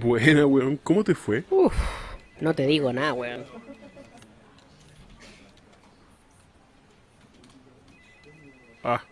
Buena, weón. ¿Cómo te fue? Uf, no te digo nada, weón. Ah,